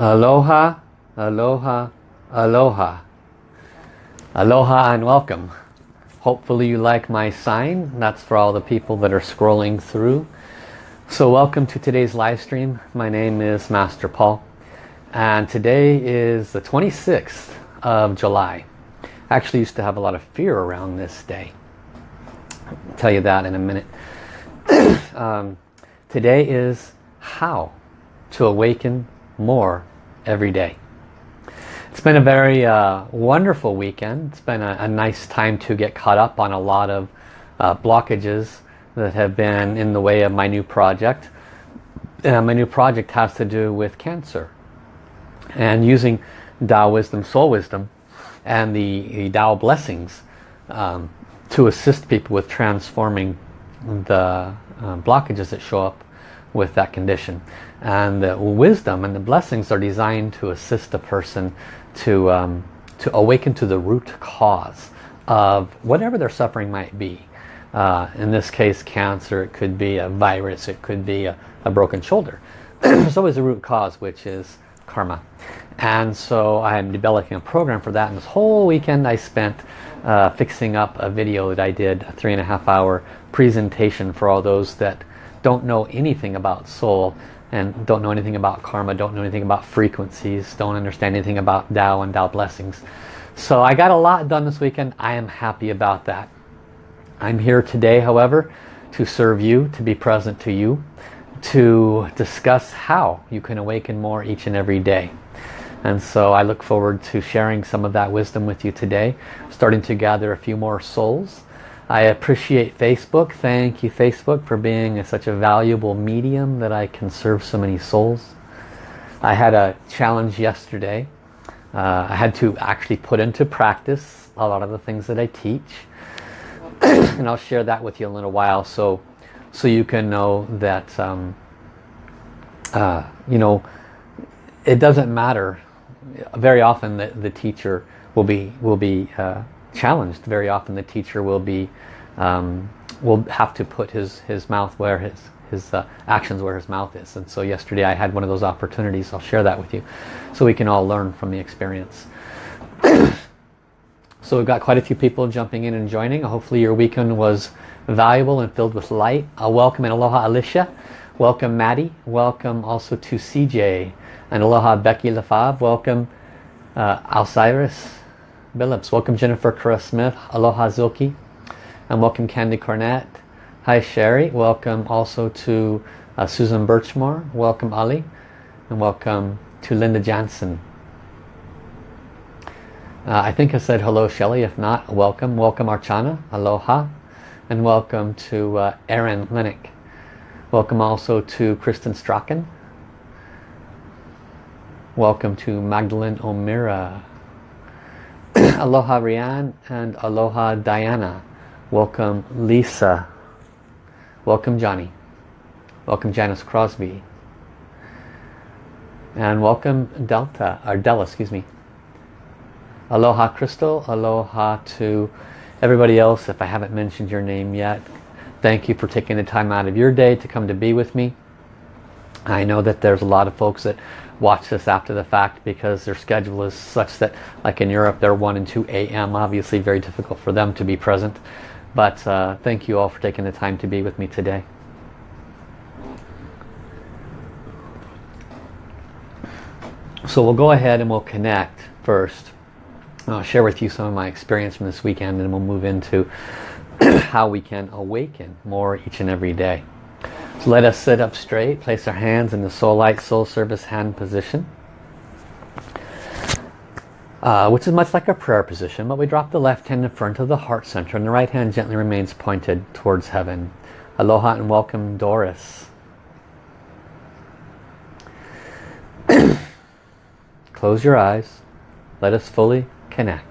Aloha, aloha, aloha. Aloha and welcome. Hopefully you like my sign. That's for all the people that are scrolling through. So welcome to today's live stream. My name is Master Paul. And today is the 26th of July. I actually used to have a lot of fear around this day. I'll tell you that in a minute. um, today is how to awaken more every day. It's been a very uh, wonderful weekend. It's been a, a, nice time to get caught up on a lot of uh, blockages that have been in the way of my new project. Uh, my new project has to do with cancer and using Tao Wisdom, Soul Wisdom and the, the Tao blessings um, to assist people with transforming the uh, blockages that show up with that condition. And the wisdom and the blessings are designed to assist a person to, um, to awaken to the root cause of whatever their suffering might be. Uh, in this case, cancer, it could be a virus, it could be a, a broken shoulder. There's always a root cause, which is karma. And so I'm developing a program for that. And this whole weekend I spent uh, fixing up a video that I did, a three and a half hour presentation for all those that don't know anything about soul and don't know anything about karma, don't know anything about frequencies, don't understand anything about Tao and Tao blessings. So I got a lot done this weekend. I am happy about that. I'm here today, however, to serve you, to be present to you, to discuss how you can awaken more each and every day. And so I look forward to sharing some of that wisdom with you today, starting to gather a few more souls I appreciate Facebook. Thank you Facebook for being a, such a valuable medium that I can serve so many souls. I had a challenge yesterday. Uh, I had to actually put into practice a lot of the things that I teach. and I'll share that with you in a little while so, so you can know that, um, uh, you know, it doesn't matter. Very often the, the teacher will be, will be uh, challenged. Very often the teacher will be um, will have to put his his mouth where his his uh, actions where his mouth is. And so yesterday I had one of those opportunities. I'll share that with you so we can all learn from the experience. so we've got quite a few people jumping in and joining. Hopefully your weekend was valuable and filled with light. Uh, welcome and aloha Alicia. Welcome Maddie. Welcome also to CJ. And aloha Becky LaFab. Welcome uh, Alcyrus. Billups. Welcome Jennifer Kara Smith. Aloha Zilke. And welcome Candy Cornett. Hi Sherry. Welcome also to uh, Susan Birchmore. Welcome Ali. And welcome to Linda Jansen. Uh, I think I said hello Shelly. If not, welcome. Welcome Archana. Aloha. And welcome to uh, Erin Linick. Welcome also to Kristen Strachan. Welcome to Magdalene O'Meara. aloha Rianne and aloha Diana. Welcome Lisa. Welcome Johnny. Welcome Janice Crosby. And welcome Delta, or Della, excuse me. Aloha Crystal. Aloha to everybody else. If I haven't mentioned your name yet, thank you for taking the time out of your day to come to be with me. I know that there's a lot of folks that watch this after the fact because their schedule is such that like in Europe they're 1 and 2 a.m. obviously very difficult for them to be present. But uh, thank you all for taking the time to be with me today. So we'll go ahead and we'll connect first. I'll share with you some of my experience from this weekend and we'll move into how we can awaken more each and every day let us sit up straight, place our hands in the soul light, soul service hand position. Uh, which is much like a prayer position, but we drop the left hand in front of the heart center and the right hand gently remains pointed towards heaven. Aloha and welcome Doris. Close your eyes. Let us fully connect.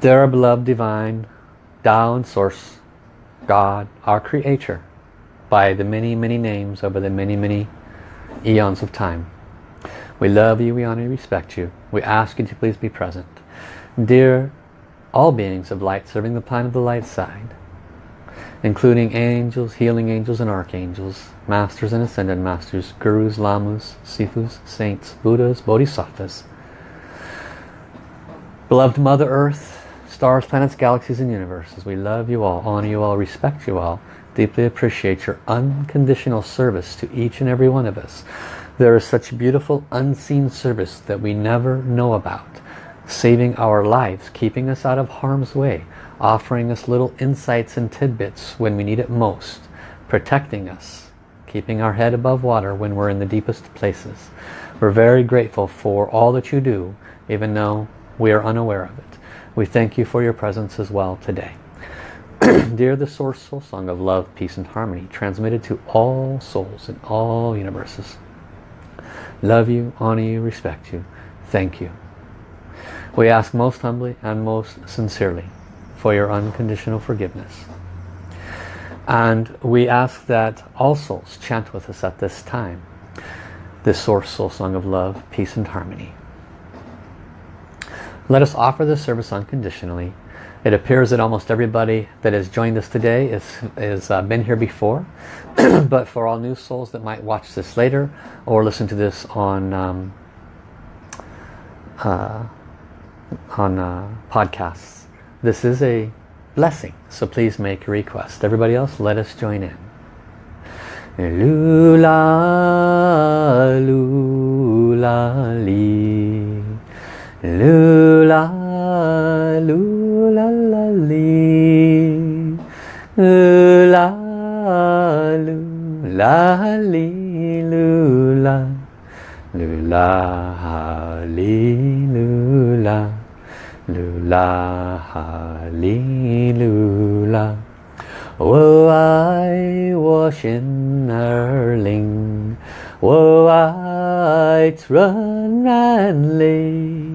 Dear beloved divine, And Source, God, our Creator, by the many, many names over the many, many eons of time. We love you, we honor you, respect you. We ask you to please be present. Dear all beings of light serving the plan of the light side, including angels, healing angels and archangels, masters and ascended masters, gurus, lamas, sifus, saints, buddhas, bodhisattvas, beloved Mother Earth, stars, planets, galaxies and universes. We love you all, honor you all, respect you all, deeply appreciate your unconditional service to each and every one of us. There is such beautiful unseen service that we never know about, saving our lives, keeping us out of harm's way, offering us little insights and tidbits when we need it most, protecting us, keeping our head above water when we're in the deepest places. We're very grateful for all that you do, even though we are unaware of it. We thank you for your presence as well today. Dear the Source Soul Song of Love, Peace and Harmony, transmitted to all souls in all universes. Love you, honor you, respect you. Thank you. We ask most humbly and most sincerely for your unconditional forgiveness. And we ask that all souls chant with us at this time this Source Soul Song of Love, Peace and Harmony. Let us offer this service unconditionally. It appears that almost everybody that has joined us today has is, uh, been here before. but for all new souls that might watch this later or listen to this on um, uh, on uh, podcasts, this is a blessing, so please make a request. Everybody else, let us join in. Lula, lula. Lula, lula, la, li. Lula, lula, li, lula. Lula, li, lula. Lula, li, lula. 我爱我心儿灵，我爱纯然灵，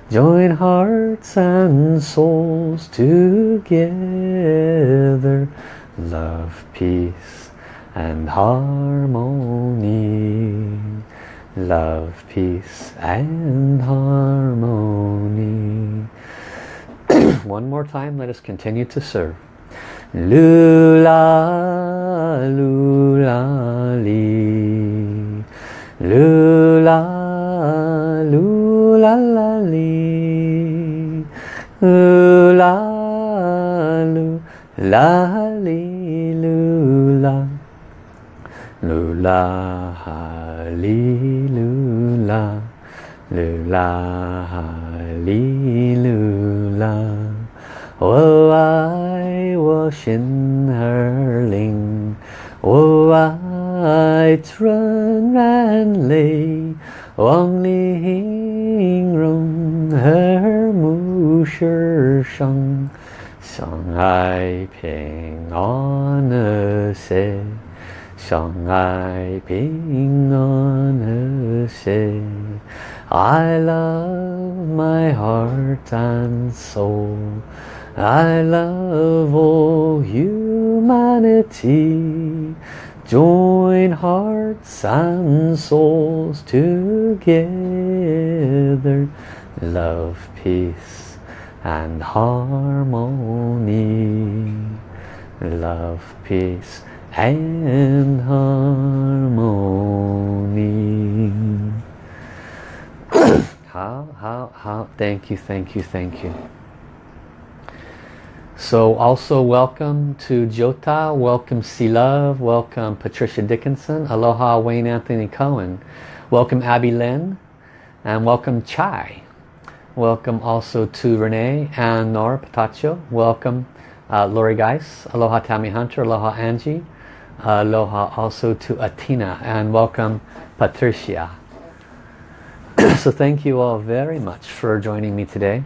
Join hearts and souls together. Love, peace and harmony. Love, peace and harmony. One more time, let us continue to serve. Lula, lula, li. Lula, 呼啦噜啦哩噜啦，噜啦哈哩噜啦，噜啦哈哩噜啦。我爱我心儿灵，我爱春暖泪，望你音容和。睦世生，相爱平安和谐，相爱平安和谐。I love my heart and soul. I love all humanity. Join hearts and souls together. Love, peace and harmony. Love, peace and harmony. hao, hao, hao, thank you, thank you, thank you. So also welcome to Jota, welcome C Love, welcome Patricia Dickinson, aloha Wayne Anthony Cohen, welcome Abby Lynn, and welcome Chai. Welcome also to Renee and Nora Pataccio, welcome uh, Lori Geis, aloha Tammy Hunter, aloha Angie, aloha also to Atina, and welcome Patricia. so thank you all very much for joining me today.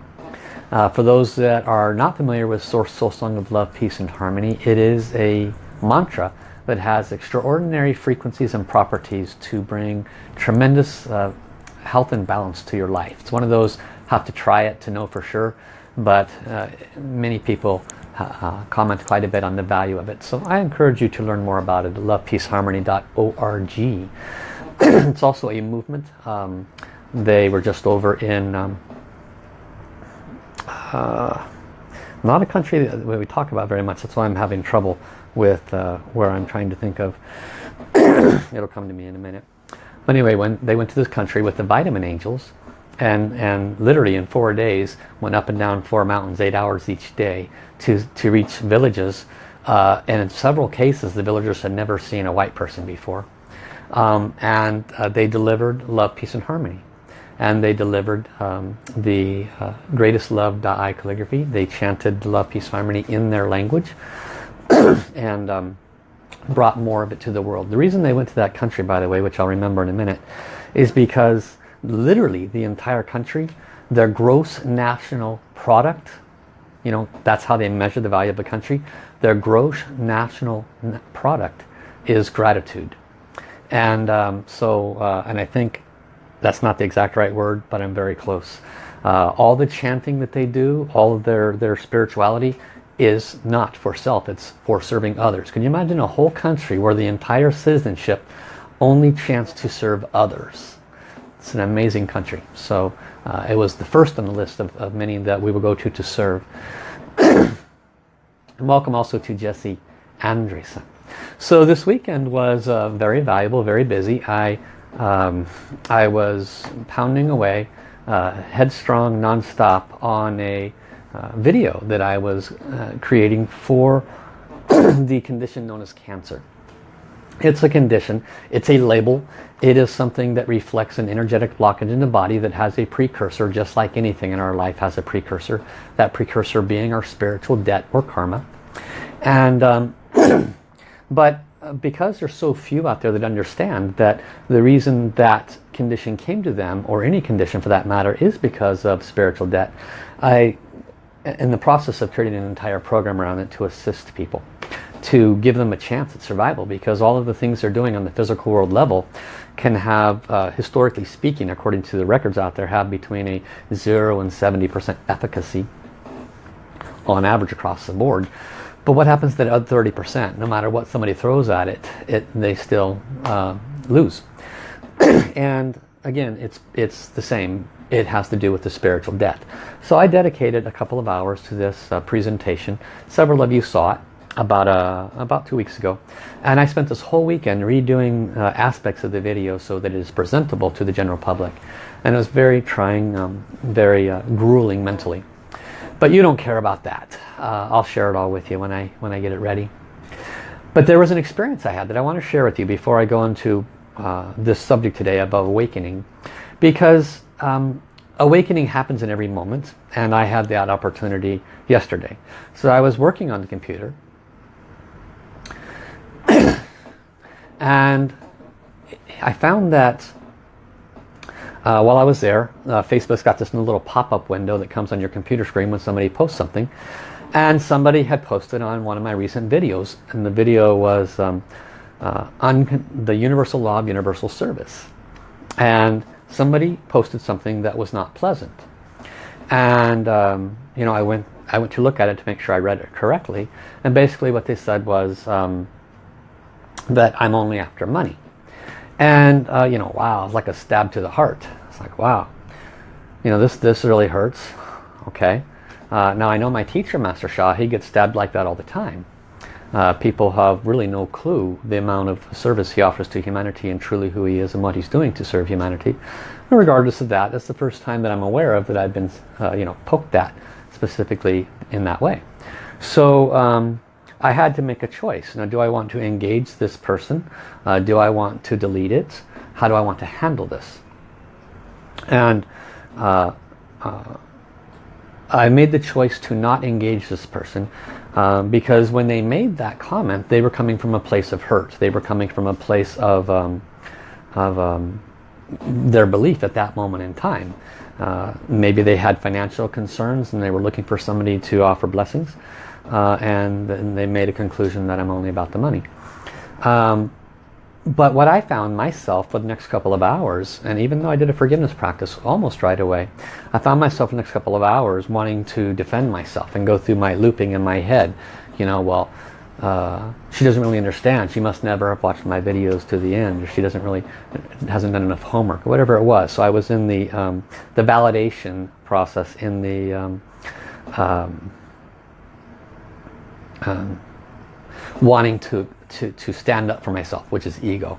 Uh, for those that are not familiar with Source Soul Song of Love, Peace and Harmony, it is a mantra that has extraordinary frequencies and properties to bring tremendous uh, health and balance to your life. It's one of those, have to try it to know for sure, but uh, many people uh, comment quite a bit on the value of it. So I encourage you to learn more about it lovepeaceharmony.org. it's also a movement. Um, they were just over in um, uh, not a country that we talk about very much. That's why I'm having trouble with uh, where I'm trying to think of. It'll come to me in a minute. But anyway, when they went to this country with the vitamin angels, and and literally in four days went up and down four mountains, eight hours each day to to reach villages. Uh, and in several cases, the villagers had never seen a white person before, um, and uh, they delivered love, peace, and harmony and they delivered um, the uh, greatest love Da'ai calligraphy. They chanted love, peace, harmony in their language and um, brought more of it to the world. The reason they went to that country, by the way, which I'll remember in a minute, is because literally the entire country, their gross national product, you know, that's how they measure the value of a country, their gross national product is gratitude. And um, so, uh, and I think that's not the exact right word, but I'm very close. Uh, all the chanting that they do, all of their, their spirituality is not for self, it's for serving others. Can you imagine a whole country where the entire citizenship only chants to serve others? It's an amazing country. So uh, it was the first on the list of, of many that we will go to to serve. and welcome also to Jesse Andresen. So this weekend was uh, very valuable, very busy. I um, I was pounding away uh, headstrong non-stop on a uh, video that I was uh, creating for the condition known as cancer. It's a condition, it's a label, it is something that reflects an energetic blockage in the body that has a precursor just like anything in our life has a precursor. That precursor being our spiritual debt or karma. And um, but because there's so few out there that understand that the reason that condition came to them, or any condition for that matter, is because of spiritual debt. I, in the process of creating an entire program around it to assist people, to give them a chance at survival, because all of the things they're doing on the physical world level can have, uh, historically speaking, according to the records out there, have between a 0 and 70% efficacy on average across the board. But what happens to that other 30%? No matter what somebody throws at it, it they still uh, lose. and again, it's, it's the same. It has to do with the spiritual debt. So I dedicated a couple of hours to this uh, presentation. Several of you saw it about uh, about two weeks ago and I spent this whole weekend redoing uh, aspects of the video so that it is presentable to the general public and it was very trying um, very uh, grueling mentally but you don't care about that. Uh, I'll share it all with you when I, when I get it ready. But there was an experience I had that I want to share with you before I go into uh, this subject today about awakening. Because um, awakening happens in every moment and I had that opportunity yesterday. So I was working on the computer and I found that uh, while I was there, uh, Facebook's got this little pop-up window that comes on your computer screen when somebody posts something. And somebody had posted on one of my recent videos. And the video was um, uh, on the universal law of universal service. And somebody posted something that was not pleasant. And, um, you know, I went, I went to look at it to make sure I read it correctly. And basically what they said was um, that I'm only after money. And, uh, you know, wow, it's like a stab to the heart. It's like, wow, you know, this, this really hurts. Okay. Uh, now I know my teacher, Master Sha, he gets stabbed like that all the time. Uh, people have really no clue the amount of service he offers to humanity and truly who he is and what he's doing to serve humanity. And regardless of that, that's the first time that I'm aware of that I've been, uh, you know, poked at specifically in that way. So, um, I had to make a choice. Now, do I want to engage this person? Uh, do I want to delete it? How do I want to handle this? And uh, uh, I made the choice to not engage this person um, because when they made that comment, they were coming from a place of hurt. They were coming from a place of, um, of um, their belief at that moment in time. Uh, maybe they had financial concerns and they were looking for somebody to offer blessings uh, and, they made a conclusion that I'm only about the money. Um, but what I found myself for the next couple of hours, and even though I did a forgiveness practice almost right away, I found myself the next couple of hours wanting to defend myself and go through my looping in my head. You know, well, uh, she doesn't really understand. She must never have watched my videos to the end, or she doesn't really hasn't done enough homework, or whatever it was. So I was in the um, the validation process in the um, um, um wanting to to, to stand up for myself, which is ego.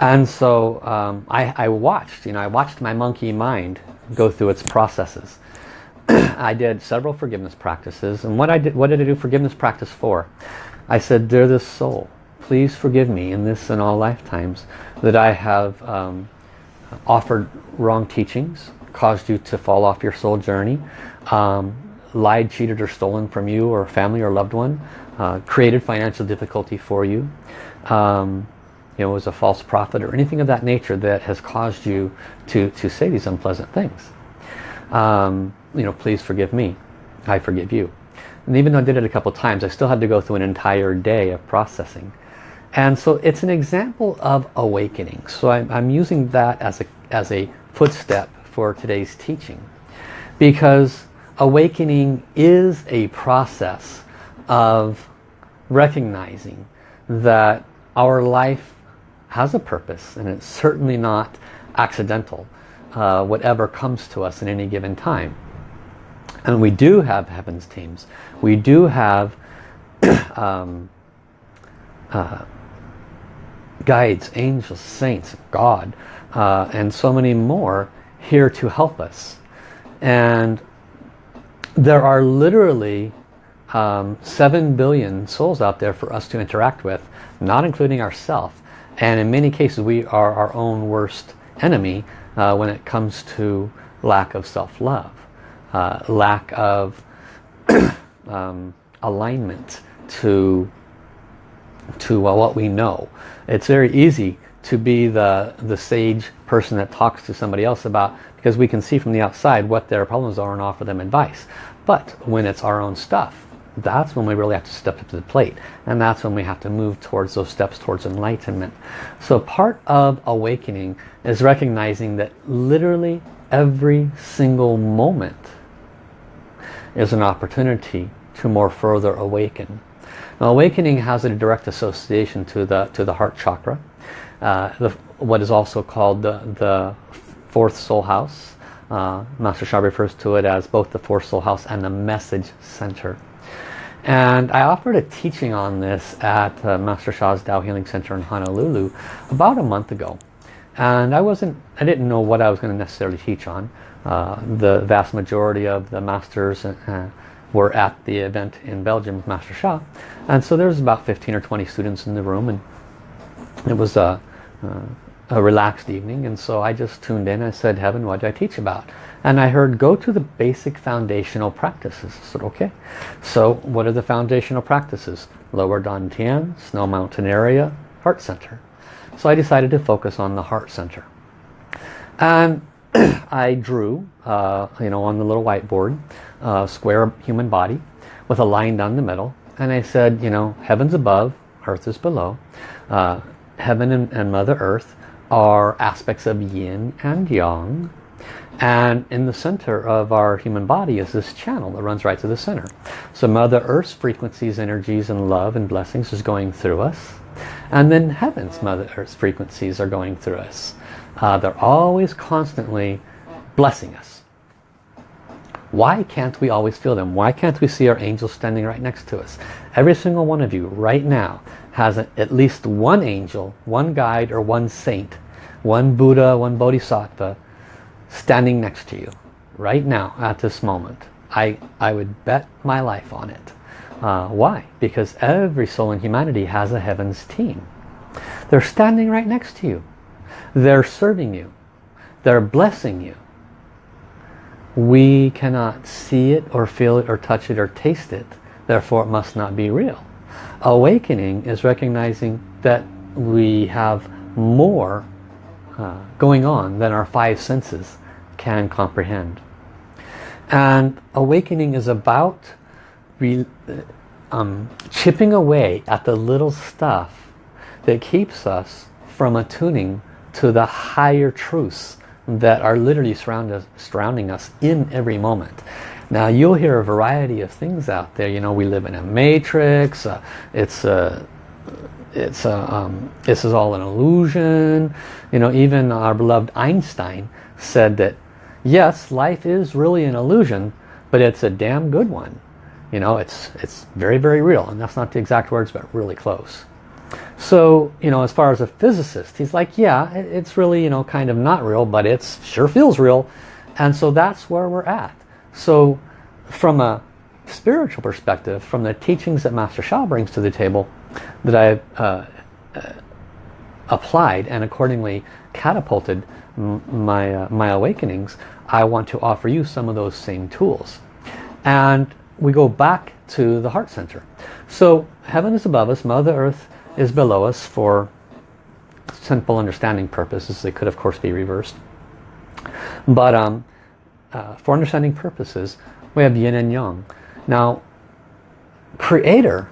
And so um, I, I watched, you know, I watched my monkey mind go through its processes. I did several forgiveness practices. And what I did, what did I do forgiveness practice for? I said, dear this soul, please forgive me in this and all lifetimes that I have um, offered wrong teachings, caused you to fall off your soul journey, um, lied, cheated, or stolen from you or family or loved one, uh, created financial difficulty for you, um, you know, was a false prophet or anything of that nature that has caused you to, to say these unpleasant things. Um, you know, please forgive me. I forgive you. And even though I did it a couple times, I still had to go through an entire day of processing. And so it's an example of awakening. So I'm, I'm using that as a, as a footstep for today's teaching. Because awakening is a process of recognizing that our life has a purpose and it's certainly not accidental uh, whatever comes to us in any given time. And we do have heavens teams. We do have um, uh, guides angels saints God uh, and so many more here to help us. And there are literally um, 7 billion souls out there for us to interact with, not including ourselves. And in many cases we are our own worst enemy uh, when it comes to lack of self-love, uh, lack of um, alignment to, to uh, what we know. It's very easy to be the, the sage person that talks to somebody else about because we can see from the outside what their problems are and offer them advice. But when it's our own stuff, that's when we really have to step up to the plate. And that's when we have to move towards those steps towards enlightenment. So part of awakening is recognizing that literally every single moment is an opportunity to more further awaken. Now awakening has a direct association to the to the heart chakra uh, the, what is also called the, the fourth soul house uh, Master Sha refers to it as both the fourth soul house and the message center and I offered a teaching on this at uh, Master Sha's Tao Healing Center in Honolulu about a month ago. And I wasn't, I didn't know what I was going to necessarily teach on. Uh, the vast majority of the masters uh, were at the event in Belgium with Master Sha. And so there was about 15 or 20 students in the room and it was a, uh, a relaxed evening. And so I just tuned in I said, Heaven, what do I teach about? And I heard, go to the basic foundational practices. I said, okay. So what are the foundational practices? Lower Dantian, Snow Mountain area, Heart Center. So I decided to focus on the Heart Center. And I drew, uh, you know, on the little whiteboard, a square human body with a line down the middle. And I said, you know, heaven's above, earth is below. Uh, heaven and, and Mother Earth are aspects of yin and yang and in the center of our human body is this channel that runs right to the center. So Mother Earth's frequencies, energies, and love and blessings is going through us. And then Heaven's Mother Earth's frequencies are going through us. Uh, they're always constantly blessing us. Why can't we always feel them? Why can't we see our angels standing right next to us? Every single one of you right now has at least one angel, one guide, or one saint, one Buddha, one Bodhisattva, standing next to you right now at this moment. I, I would bet my life on it. Uh, why? Because every soul in humanity has a heavens team. They're standing right next to you. They're serving you. They're blessing you. We cannot see it or feel it or touch it or taste it. Therefore it must not be real. Awakening is recognizing that we have more uh, going on than our five senses can comprehend. And awakening is about um, chipping away at the little stuff that keeps us from attuning to the higher truths that are literally surround us, surrounding us in every moment. Now you'll hear a variety of things out there. You know, we live in a matrix. Uh, it's a, it's a, um, this is all an illusion. You know, even our beloved Einstein said that yes, life is really an illusion, but it's a damn good one. You know, it's it's very, very real. And that's not the exact words, but really close. So, you know, as far as a physicist, he's like, yeah, it's really, you know, kind of not real, but it sure feels real. And so that's where we're at. So from a spiritual perspective, from the teachings that Master Sha brings to the table, that I've uh, uh, applied and accordingly catapulted my, uh, my awakenings, I want to offer you some of those same tools. And we go back to the heart center. So heaven is above us, Mother Earth is below us for simple understanding purposes. They could of course be reversed. But um, uh, for understanding purposes, we have yin and yang. Now, creator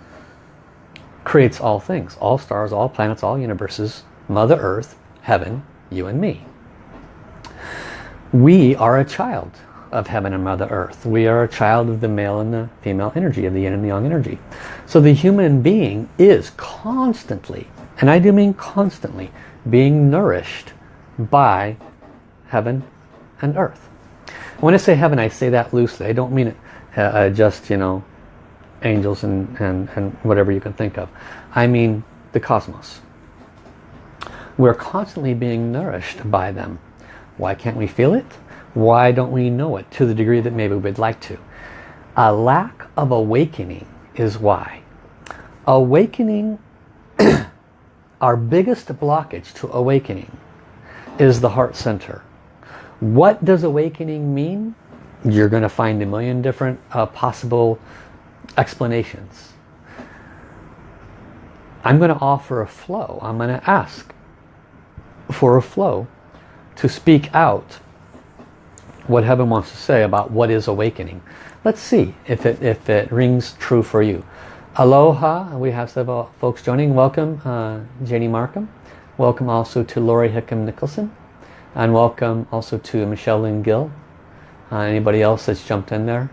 creates all things. All stars, all planets, all universes, Mother Earth, heaven, you and me. We are a child of heaven and Mother Earth. We are a child of the male and the female energy, of the yin and the yang energy. So the human being is constantly, and I do mean constantly, being nourished by heaven and earth. When I say heaven, I say that loosely. I don't mean it uh, uh, just, you know, angels and, and, and whatever you can think of. I mean the cosmos. We're constantly being nourished by them. Why can't we feel it? Why don't we know it to the degree that maybe we'd like to? A lack of awakening is why. Awakening, our biggest blockage to awakening is the heart center. What does awakening mean? You're going to find a million different uh, possible explanations. I'm going to offer a flow. I'm going to ask for a flow to speak out what heaven wants to say about what is awakening. Let's see if it, if it rings true for you. Aloha, we have several folks joining. Welcome, uh, Janie Markham. Welcome also to Lori Hickam Nicholson. And welcome also to Michelle Lynn Gill. Uh, anybody else that's jumped in there?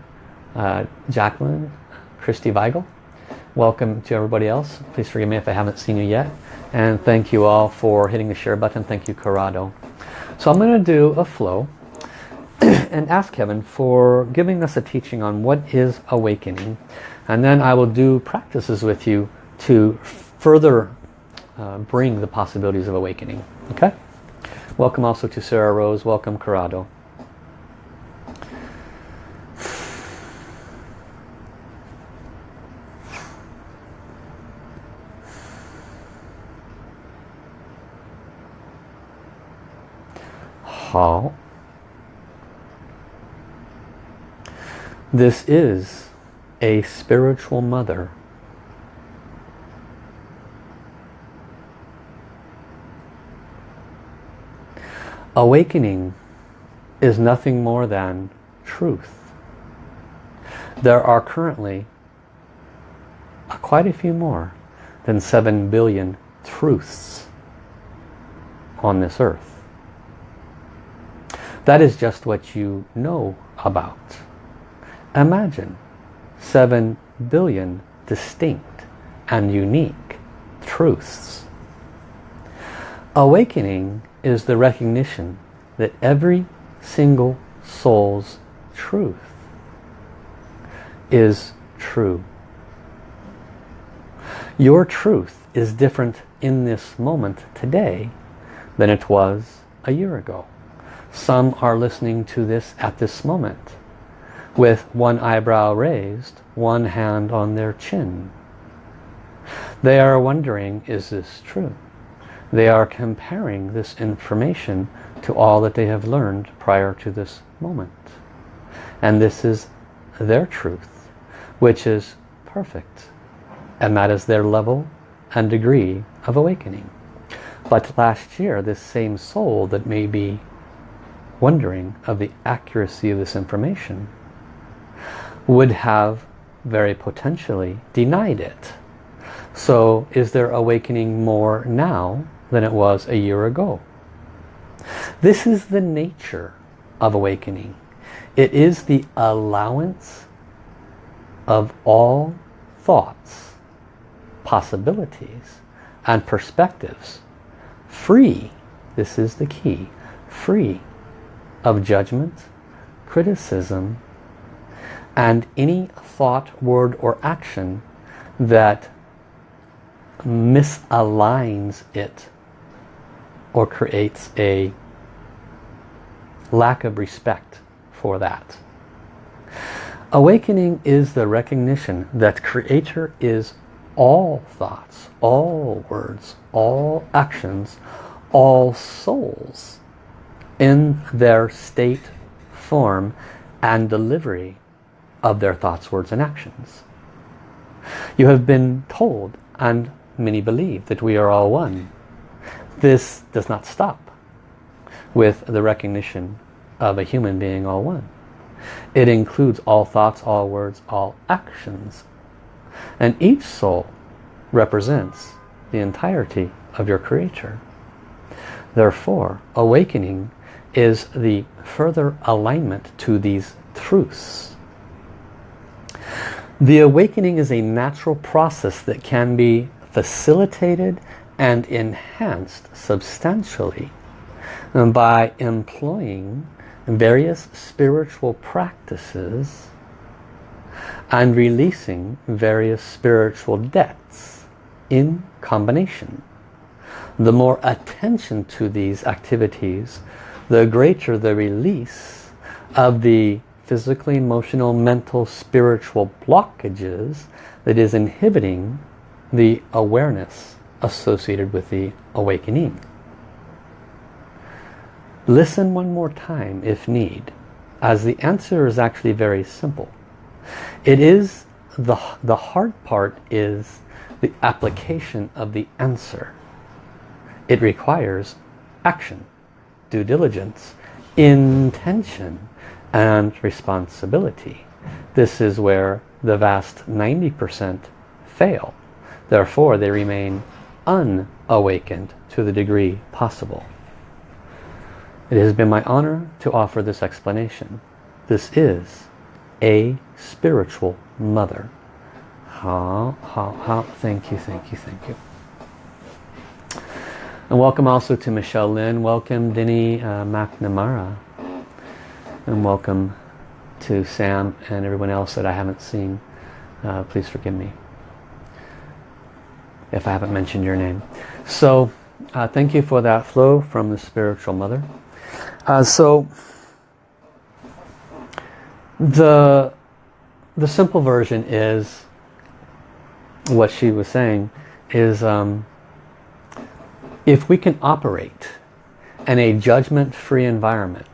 Uh, Jacqueline, Christy Weigel. Welcome to everybody else. Please forgive me if I haven't seen you yet. And thank you all for hitting the share button. Thank you, Corrado. So I'm going to do a flow and ask Kevin for giving us a teaching on what is awakening. And then I will do practices with you to further uh, bring the possibilities of awakening. Okay? Welcome also to Sarah Rose. Welcome Corrado. How? This is a spiritual mother Awakening is nothing more than truth. There are currently quite a few more than 7 billion truths on this earth. That is just what you know about. Imagine 7 billion distinct and unique truths. Awakening is the recognition that every single soul's truth is true. Your truth is different in this moment today than it was a year ago. Some are listening to this at this moment with one eyebrow raised, one hand on their chin. They are wondering, is this true? They are comparing this information to all that they have learned prior to this moment. And this is their truth, which is perfect. And that is their level and degree of awakening. But last year, this same soul that may be wondering of the accuracy of this information would have very potentially denied it. So is there awakening more now than it was a year ago? This is the nature of awakening. It is the allowance of all thoughts, possibilities, and perspectives. Free, this is the key, free of judgment, criticism, and any thought, word, or action that misaligns it or creates a lack of respect for that. Awakening is the recognition that Creator is all thoughts, all words, all actions, all souls in their state, form, and delivery of their thoughts, words, and actions. You have been told, and many believe, that we are all one. This does not stop with the recognition of a human being all one. It includes all thoughts, all words, all actions. And each soul represents the entirety of your creator. Therefore, awakening is the further alignment to these truths. The awakening is a natural process that can be facilitated and enhanced substantially by employing various spiritual practices and releasing various spiritual debts in combination. The more attention to these activities, the greater the release of the physically, emotional, mental, spiritual blockages that is inhibiting the awareness associated with the awakening. Listen one more time if need, as the answer is actually very simple. It is, the, the hard part is the application of the answer. It requires action, due diligence, intention, and responsibility. This is where the vast 90% fail. Therefore, they remain unawakened to the degree possible. It has been my honor to offer this explanation. This is a spiritual mother. Ha, ha, ha. thank you, thank you, thank you. And welcome also to Michelle Lynn. Welcome Denny uh, McNamara. And welcome to Sam and everyone else that I haven't seen. Uh, please forgive me if I haven't mentioned your name. So uh, thank you for that flow from the spiritual mother. Uh, so the the simple version is what she was saying is um, if we can operate in a judgment-free environment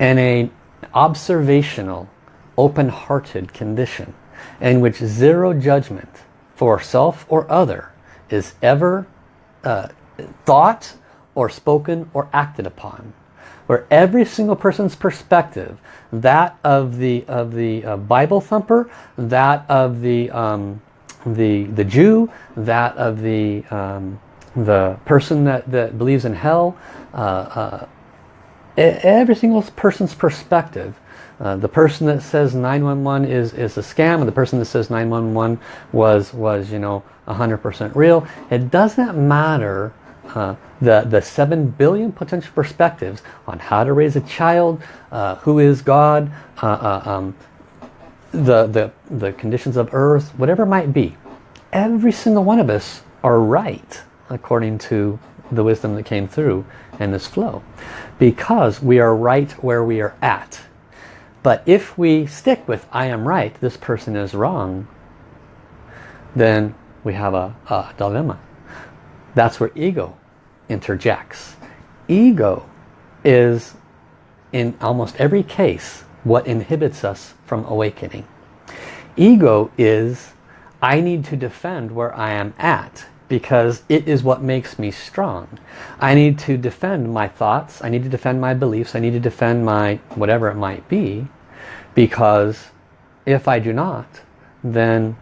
in a observational open-hearted condition in which zero judgment for self or other is ever uh, thought or spoken or acted upon where every single person's perspective, that of the of the uh, Bible thumper, that of the um, the the Jew, that of the um, the person that that believes in hell, uh, uh, every single person's perspective. Uh, the person that says 911 is is a scam, and the person that says 911 was was you know 100% real. It doesn't matter uh, the, the 7 billion potential perspectives on how to raise a child, uh, who is God, uh, uh, um, the, the, the conditions of earth, whatever it might be. Every single one of us are right according to the wisdom that came through in this flow. Because we are right where we are at. But if we stick with I am right, this person is wrong, then we have a, a dilemma. That's where ego interjects. Ego is, in almost every case, what inhibits us from awakening. Ego is, I need to defend where I am at because it is what makes me strong. I need to defend my thoughts, I need to defend my beliefs, I need to defend my whatever it might be because if I do not, then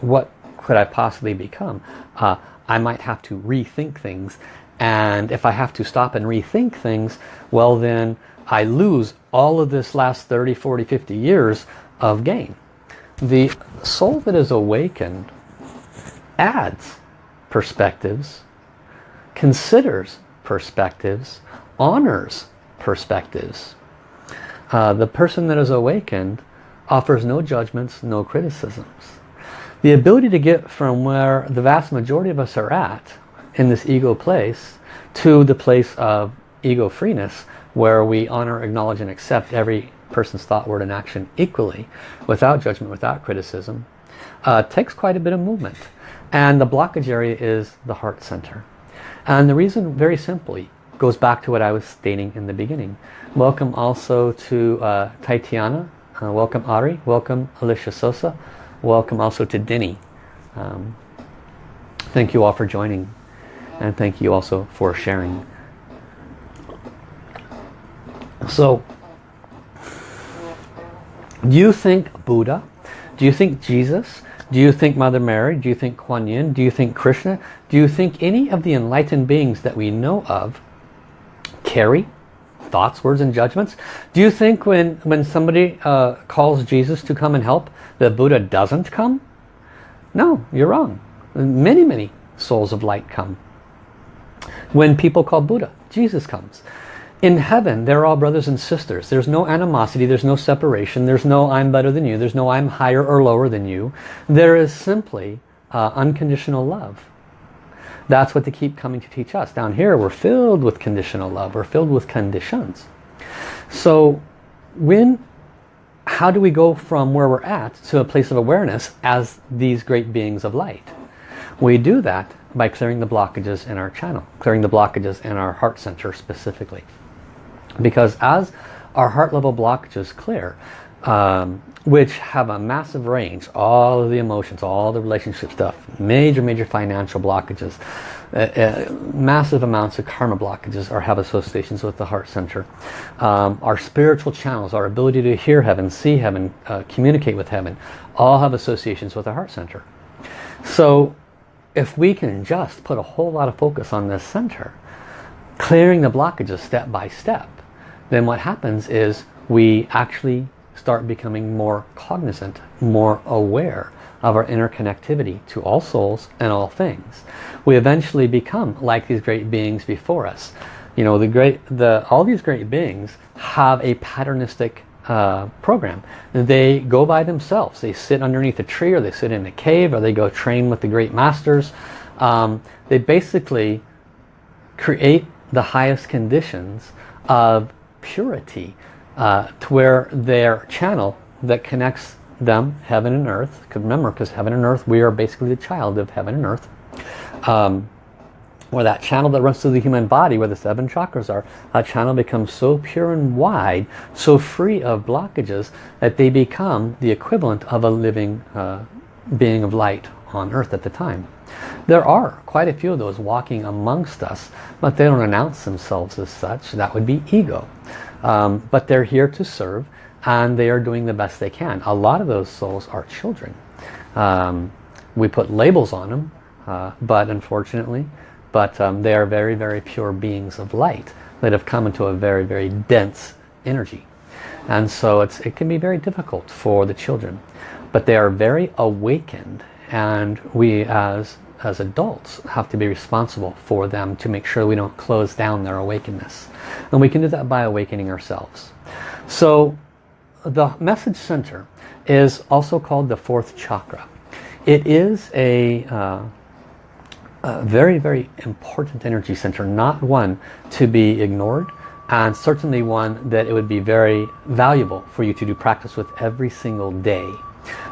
what could I possibly become? Uh, I might have to rethink things. And if I have to stop and rethink things, well then I lose all of this last 30, 40, 50 years of gain. The soul that is awakened adds perspectives, considers perspectives, honors perspectives. Uh, the person that is awakened offers no judgments, no criticisms. The ability to get from where the vast majority of us are at in this ego place to the place of ego freeness where we honor, acknowledge and accept every person's thought, word and action equally without judgment, without criticism uh, takes quite a bit of movement. And the blockage area is the heart center. And the reason very simply goes back to what I was stating in the beginning. Welcome also to uh. Uh, welcome Ari. Welcome Alicia Sosa. Welcome also to Denny. Um, thank you all for joining. And thank you also for sharing. So, do you think Buddha? Do you think Jesus? Do you think Mother Mary? Do you think Kuan Yin? Do you think Krishna? Do you think any of the enlightened beings that we know of carry thoughts, words, and judgments? Do you think when, when somebody uh, calls Jesus to come and help, the Buddha doesn't come? No, you're wrong. Many, many souls of light come. When people call Buddha, Jesus comes. In heaven, they're all brothers and sisters. There's no animosity, there's no separation, there's no I'm better than you, there's no I'm higher or lower than you. There is simply uh, unconditional love. That's what they keep coming to teach us. Down here, we're filled with conditional love. We're filled with conditions. So when, how do we go from where we're at to a place of awareness as these great beings of light? We do that by clearing the blockages in our channel, clearing the blockages in our heart center specifically. Because as our heart level blockages clear, um, which have a massive range, all of the emotions, all the relationship stuff, major, major financial blockages, uh, uh, massive amounts of karma blockages or have associations with the heart center. Um, our spiritual channels, our ability to hear heaven, see heaven, uh, communicate with heaven, all have associations with the heart center. So if we can just put a whole lot of focus on this center, clearing the blockages step by step, then what happens is we actually start becoming more cognizant, more aware of our interconnectivity to all souls and all things. We eventually become like these great beings before us. You know, the great, the, all these great beings have a patternistic uh, program. They go by themselves. They sit underneath a tree or they sit in a cave or they go train with the great masters. Um, they basically create the highest conditions of purity uh, to where their channel that connects them, heaven and earth, because remember, because heaven and earth, we are basically the child of heaven and earth, um, where that channel that runs through the human body, where the seven chakras are, that channel becomes so pure and wide, so free of blockages, that they become the equivalent of a living uh, being of light on earth at the time. There are quite a few of those walking amongst us, but they don't announce themselves as such. That would be ego. Um, but they're here to serve and they are doing the best they can. A lot of those souls are children. Um, we put labels on them, uh, but unfortunately, but um, they are very, very pure beings of light that have come into a very, very dense energy. And so it's, it can be very difficult for the children. But they are very awakened and we as as adults have to be responsible for them to make sure we don't close down their awakeness. And we can do that by awakening ourselves. So the message center is also called the fourth chakra. It is a, uh, a very, very important energy center, not one to be ignored and certainly one that it would be very valuable for you to do practice with every single day.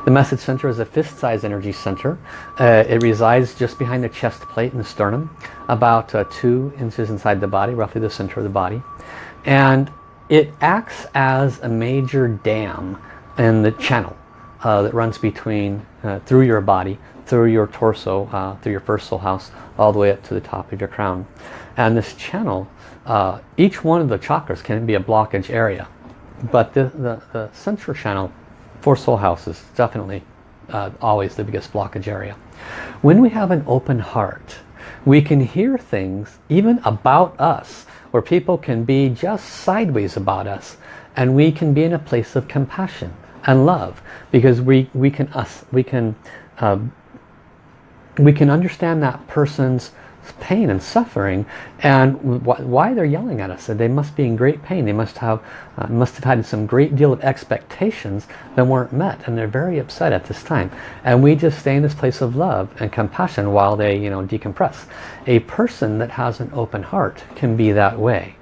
The message center is a fist-sized energy center. Uh, it resides just behind the chest plate and the sternum, about uh, two inches inside the body, roughly the center of the body. And it acts as a major dam in the channel uh, that runs between, uh, through your body, through your torso, uh, through your first soul house, all the way up to the top of your crown. And this channel, uh, each one of the chakras can be a blockage area. But the, the, the central channel fourth soul houses definitely uh, always the biggest blockage area. When we have an open heart, we can hear things even about us where people can be just sideways about us and we can be in a place of compassion and love because we, we can us we can uh, we can understand that person's pain and suffering and wh why they're yelling at us. They must be in great pain. They must have uh, must have had some great deal of expectations that weren't met and they're very upset at this time. And we just stay in this place of love and compassion while they you know decompress. A person that has an open heart can be that way.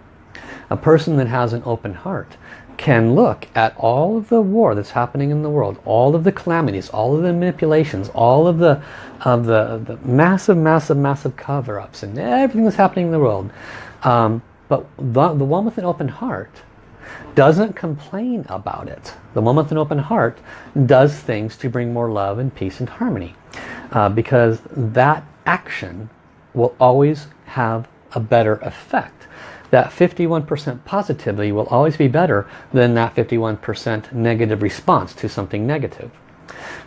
A person that has an open heart can look at all of the war that's happening in the world, all of the calamities, all of the manipulations, all of the of the, the massive, massive, massive cover-ups and everything that's happening in the world. Um, but the, the one with an open heart doesn't complain about it. The one with an open heart does things to bring more love and peace and harmony. Uh, because that action will always have a better effect that 51% positivity will always be better than that 51% negative response to something negative.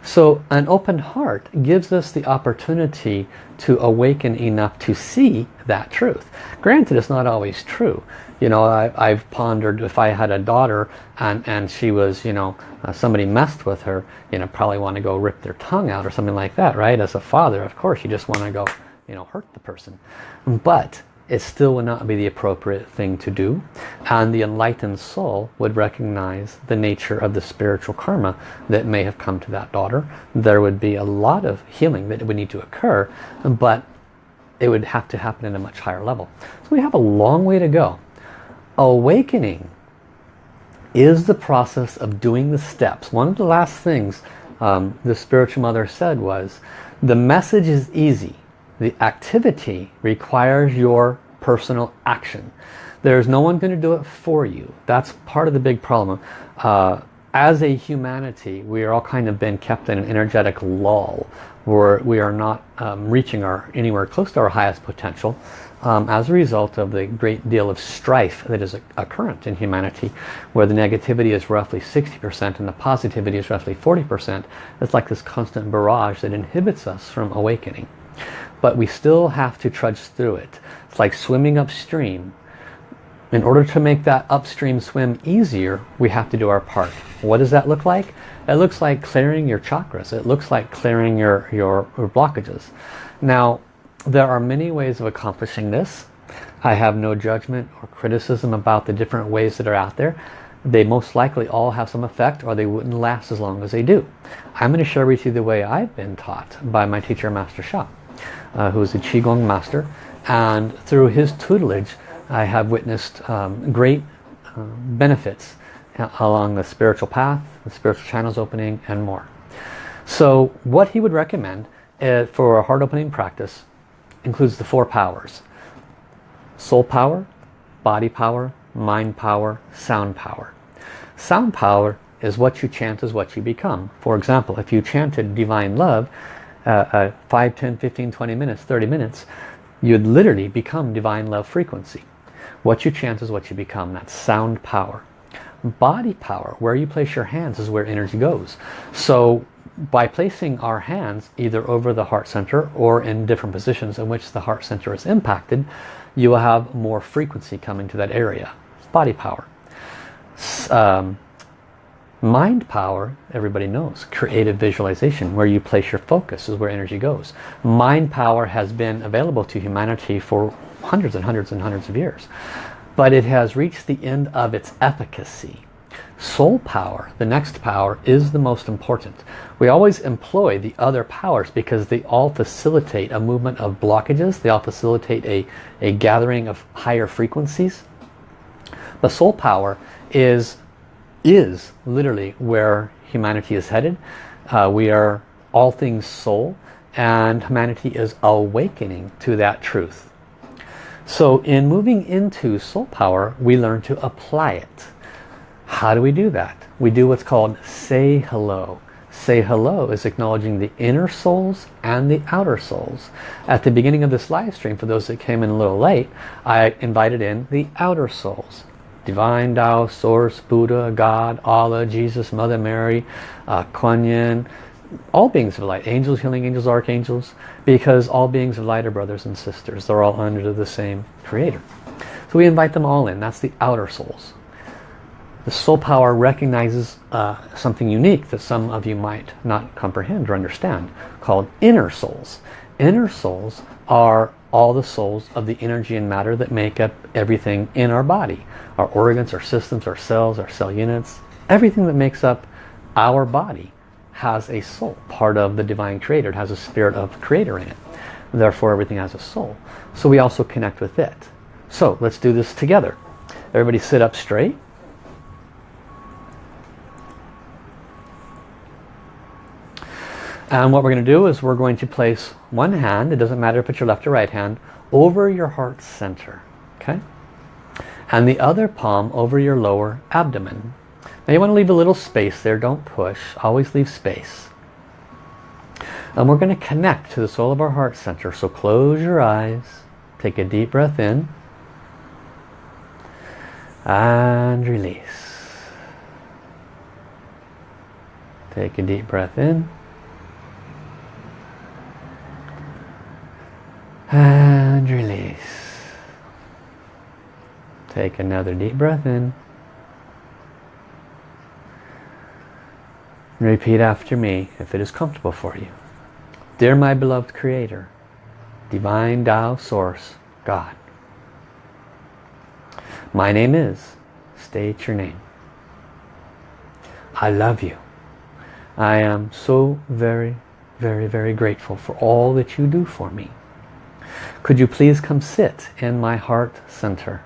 So an open heart gives us the opportunity to awaken enough to see that truth. Granted, it's not always true. You know, I, have pondered if I had a daughter and, and she was, you know, uh, somebody messed with her, you know, probably want to go rip their tongue out or something like that, right? As a father, of course, you just want to go, you know, hurt the person. But it still would not be the appropriate thing to do and the enlightened soul would recognize the nature of the spiritual karma that may have come to that daughter. There would be a lot of healing that would need to occur but it would have to happen at a much higher level. So we have a long way to go. Awakening is the process of doing the steps. One of the last things um, the spiritual mother said was the message is easy the activity requires your personal action. There's no one going to do it for you. That's part of the big problem. Uh, as a humanity, we are all kind of been kept in an energetic lull where we are not um, reaching our anywhere close to our highest potential um, as a result of the great deal of strife that is occurrent in humanity where the negativity is roughly 60% and the positivity is roughly 40%. It's like this constant barrage that inhibits us from awakening but we still have to trudge through it. It's like swimming upstream. In order to make that upstream swim easier, we have to do our part. What does that look like? It looks like clearing your chakras. It looks like clearing your, your, your blockages. Now, there are many ways of accomplishing this. I have no judgment or criticism about the different ways that are out there. They most likely all have some effect or they wouldn't last as long as they do. I'm going to share with you the way I've been taught by my teacher, Master Sha uh, who is a Qigong master. And through his tutelage, I have witnessed um, great uh, benefits along the spiritual path, the spiritual channels opening, and more. So what he would recommend uh, for a heart opening practice includes the four powers. Soul power, body power, mind power, sound power. Sound power is what you chant is what you become. For example, if you chanted divine love, uh, uh, 5, 10, 15, 20 minutes, 30 minutes, you'd literally become divine love frequency. What you chant is what you become. That's sound power. Body power, where you place your hands is where energy goes. So by placing our hands either over the heart center or in different positions in which the heart center is impacted, you will have more frequency coming to that area. Body power. Um, Mind power, everybody knows, creative visualization, where you place your focus is where energy goes. Mind power has been available to humanity for hundreds and hundreds and hundreds of years. But it has reached the end of its efficacy. Soul power, the next power, is the most important. We always employ the other powers because they all facilitate a movement of blockages. They all facilitate a, a gathering of higher frequencies. The soul power is is literally where humanity is headed. Uh, we are all things soul and humanity is awakening to that truth. So in moving into soul power, we learn to apply it. How do we do that? We do what's called say hello. Say hello is acknowledging the inner souls and the outer souls. At the beginning of this live stream, for those that came in a little late, I invited in the outer souls divine Tao, Source, Buddha, God, Allah, Jesus, Mother Mary, uh, Kuan Yin, all beings of light, angels, healing angels, archangels, because all beings of light are brothers and sisters. They're all under the same creator. So we invite them all in. That's the outer souls. The soul power recognizes uh, something unique that some of you might not comprehend or understand called inner souls. Inner souls are all the souls of the energy and matter that make up everything in our body. Our organs, our systems, our cells, our cell units, everything that makes up our body has a soul, part of the divine creator. It has a spirit of creator in it. Therefore everything has a soul. So we also connect with it. So let's do this together. Everybody sit up straight. And what we're going to do is we're going to place one hand, it doesn't matter if it's your left or right hand, over your heart center. Okay? And the other palm over your lower abdomen. Now you want to leave a little space there, don't push, always leave space. And we're going to connect to the soul of our heart center. So close your eyes, take a deep breath in, and release. Take a deep breath in, and release. Take another deep breath in. Repeat after me if it is comfortable for you. Dear my beloved Creator, Divine Tao Source, God. My name is, state your name. I love you. I am so very, very, very grateful for all that you do for me. Could you please come sit in my heart center?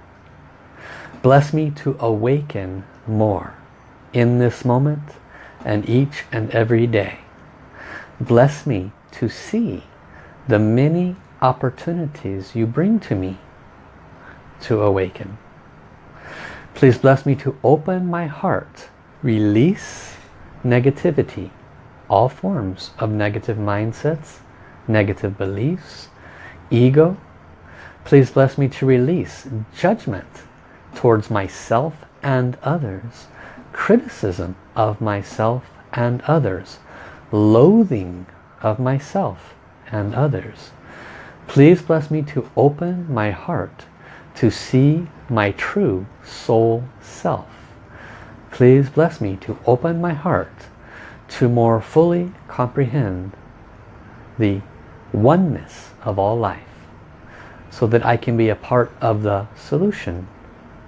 Bless me to awaken more in this moment and each and every day. Bless me to see the many opportunities you bring to me to awaken. Please bless me to open my heart, release negativity, all forms of negative mindsets, negative beliefs, ego. Please bless me to release judgment towards myself and others, criticism of myself and others, loathing of myself and others. Please bless me to open my heart to see my true soul self. Please bless me to open my heart to more fully comprehend the oneness of all life so that I can be a part of the solution,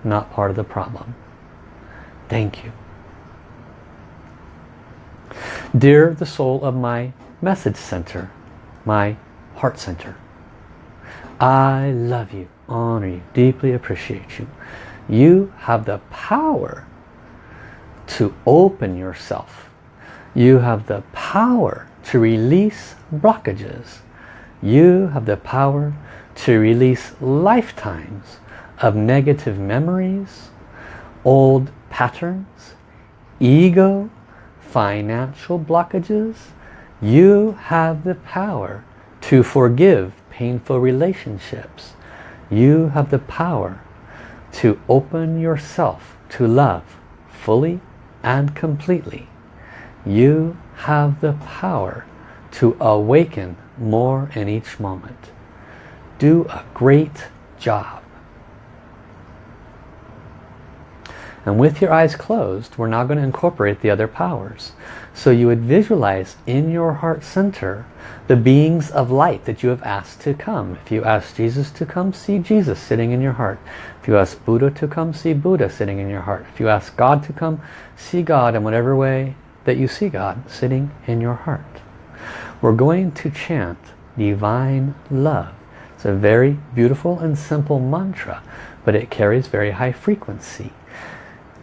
not part of the problem. Thank you. Dear the soul of my message center, my heart center, I love you, honor you, deeply appreciate you. You have the power to open yourself. You have the power to release blockages. You have the power to release lifetimes of negative memories, old patterns, ego, financial blockages. You have the power to forgive painful relationships. You have the power to open yourself to love fully and completely. You have the power to awaken more in each moment. Do a great job. And with your eyes closed, we're now going to incorporate the other powers. So you would visualize in your heart center the beings of light that you have asked to come. If you ask Jesus to come, see Jesus sitting in your heart. If you ask Buddha to come, see Buddha sitting in your heart. If you ask God to come, see God in whatever way that you see God sitting in your heart. We're going to chant divine love. It's a very beautiful and simple mantra, but it carries very high frequency.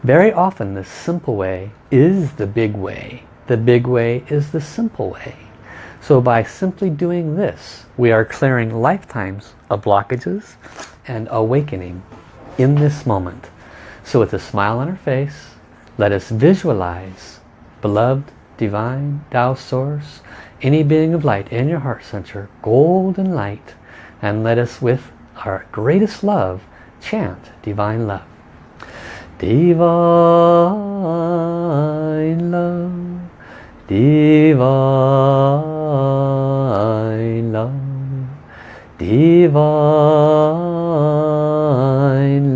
Very often the simple way is the big way. The big way is the simple way. So by simply doing this, we are clearing lifetimes of blockages and awakening in this moment. So with a smile on our face, let us visualize beloved, divine, Tao Source, any being of light in your heart center, golden light, and let us with our greatest love chant divine love. Divine love, divine love, divine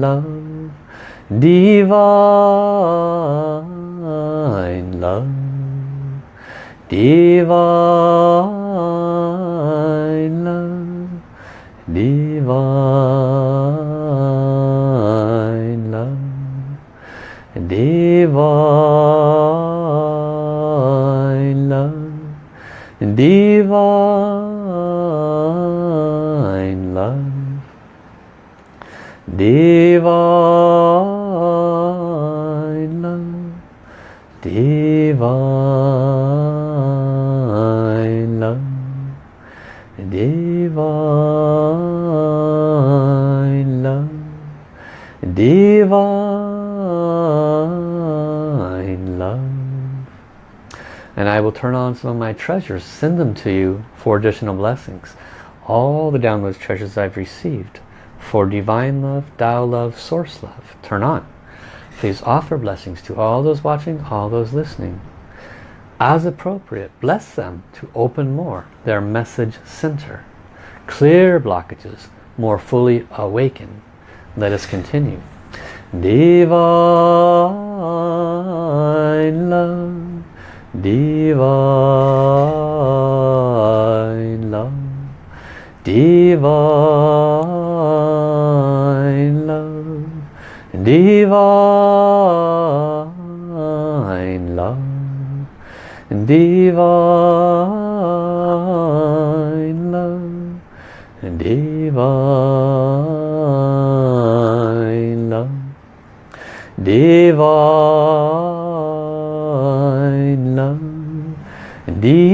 love, divine love, divine love, divine love, divine love, divine love, divine love, divine love, divine love, divine And I will turn on some of my treasures, send them to you for additional blessings. All the downloads treasures I've received for divine love, Tao love, source love. Turn on. Please offer blessings to all those watching, all those listening. As appropriate, bless them to open more their message center. Clear blockages, more fully awaken. Let us continue. Divine love, divine love, divine love, divine love, divine love, divine love, divine love, divine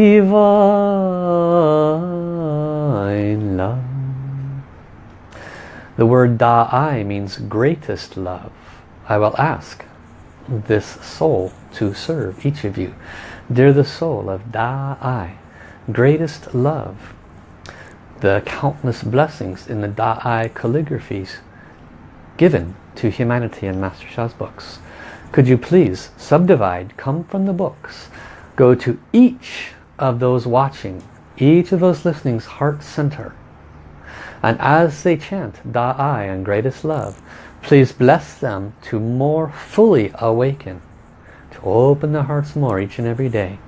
love. The word Da'ai means greatest love. I will ask this soul to serve each of you. Dear the soul of Da'ai, greatest love, the countless blessings in the Da'ai calligraphies given to humanity in Master Sha's books. Could you please subdivide, come from the books, go to each of those watching, each of those listening's heart center. And as they chant Da'ai and greatest love, please bless them to more fully awaken, to open their hearts more each and every day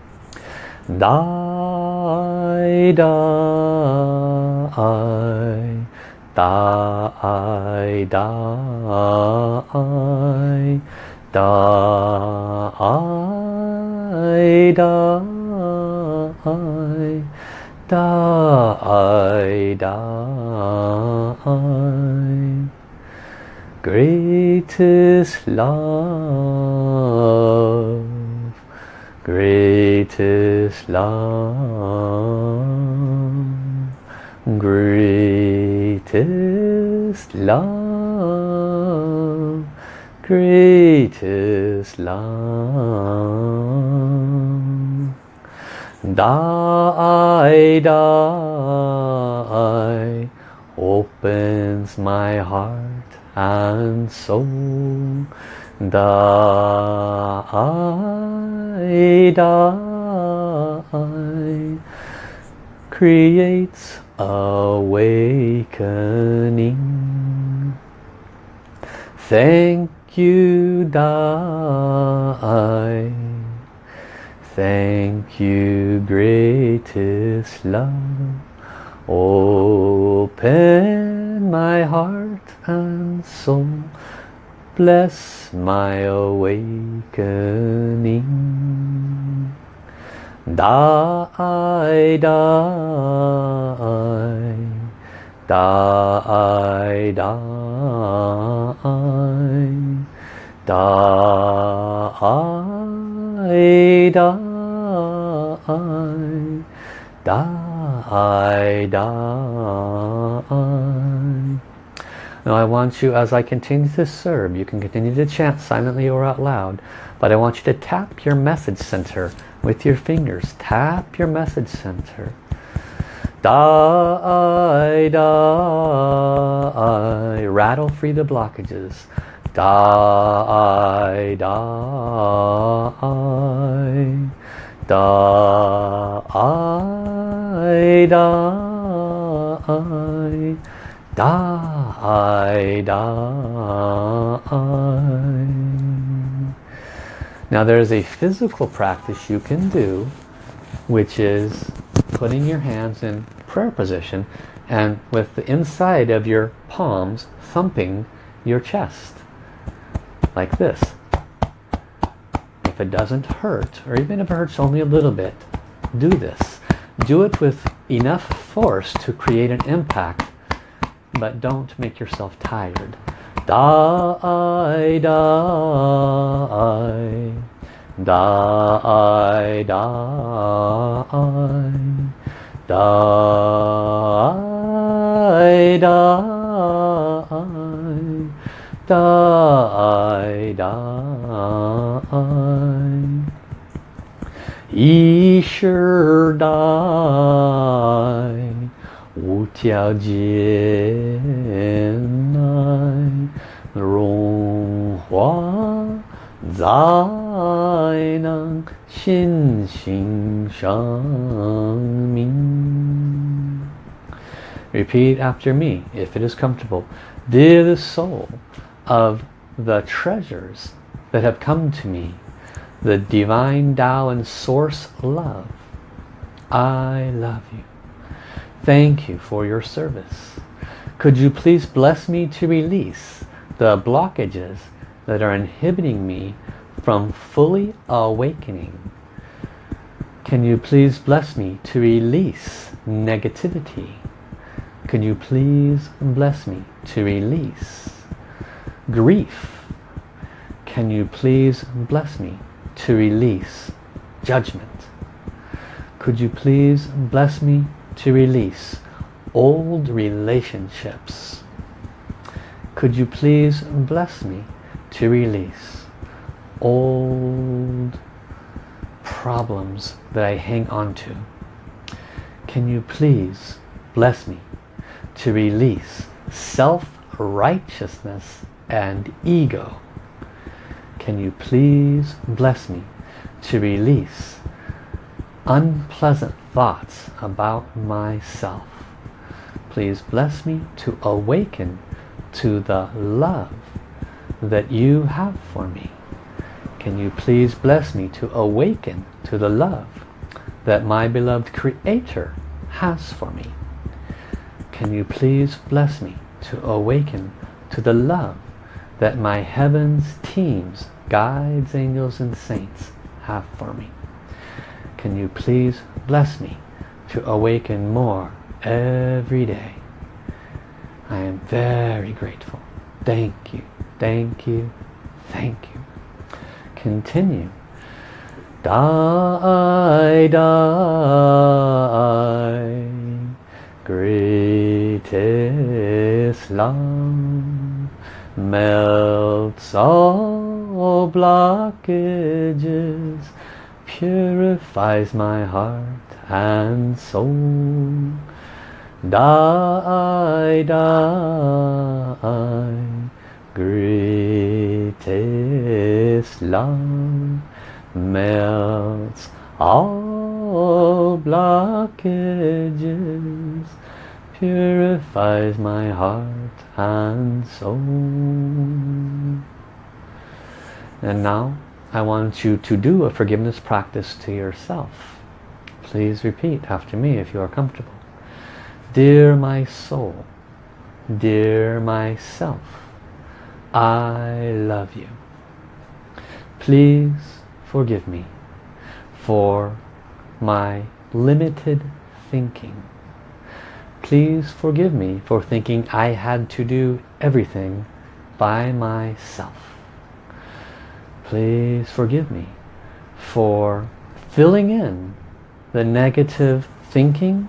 da I da I da I da I greatest love greatest love greatest love. Greatest love. Dai Dai opens my heart and soul. Dai Dai creates awakening. Thank you die. Thank you greatest love. Open my heart and soul. Bless my awakening. Die, Dai Dai Dai Dai Dai Dai Dai Now I want you, as I continue to serve, you can continue to chant silently or out loud, but I want you to tap your message center with your fingers. Tap your message center. Die, die, rattle free the blockages. Die, die, die, die, die, die. Now there is a physical practice you can do, which is putting your hands in prayer position and with the inside of your palms thumping your chest like this. If it doesn't hurt or even if it hurts only a little bit do this. Do it with enough force to create an impact but don't make yourself tired. Da I 大爱大爱大爱大爱大爱大爱一时代无条件爱融化在能心性生命 Repeat after me if it is comfortable. Dear the soul of the treasures that have come to me, the divine Tao and source love, I love you. Thank you for your service. Could you please bless me to release the blockages that are inhibiting me from fully awakening? Can you please bless me to release negativity? Can you please bless me to release grief? Can you please bless me to release judgment? Could you please bless me to release old relationships? Could you please bless me to release old problems that I hang on to? Can you please bless me to release self-righteousness and ego? Can you please bless me to release unpleasant thoughts about myself? Please bless me to awaken to the love that you have for me. Can you please bless me to awaken to the love that my beloved Creator has for me? Can you please bless me to awaken to the love that my heavens teams, guides, angels and saints have for me? Can you please bless me to awaken more every day? I am very grateful. Thank you, thank you, thank you. Continue. Die, die, greatest love melts all blockages, purifies my heart and soul. Die, die, greatest love melts all blockages, purifies my heart and soul. And now I want you to do a forgiveness practice to yourself. Please repeat after me if you are comfortable. Dear my soul, dear myself, I love you. Please forgive me for my limited thinking. Please forgive me for thinking I had to do everything by myself. Please forgive me for filling in the negative thinking,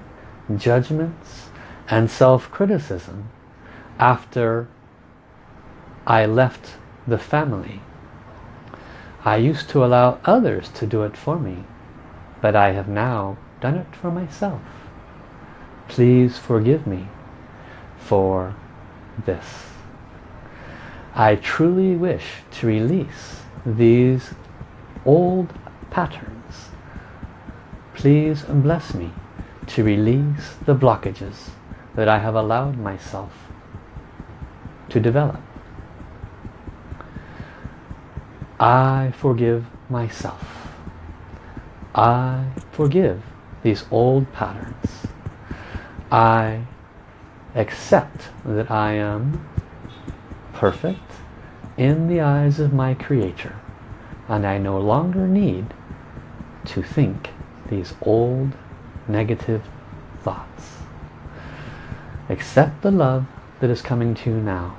judgments, and self-criticism after I left the family. I used to allow others to do it for me, but I have now done it for myself. Please forgive me for this. I truly wish to release these old patterns please bless me to release the blockages that I have allowed myself to develop. I forgive myself. I forgive these old patterns. I accept that I am perfect in the eyes of my Creator and I no longer need to think these old negative thoughts. Accept the love that is coming to you now.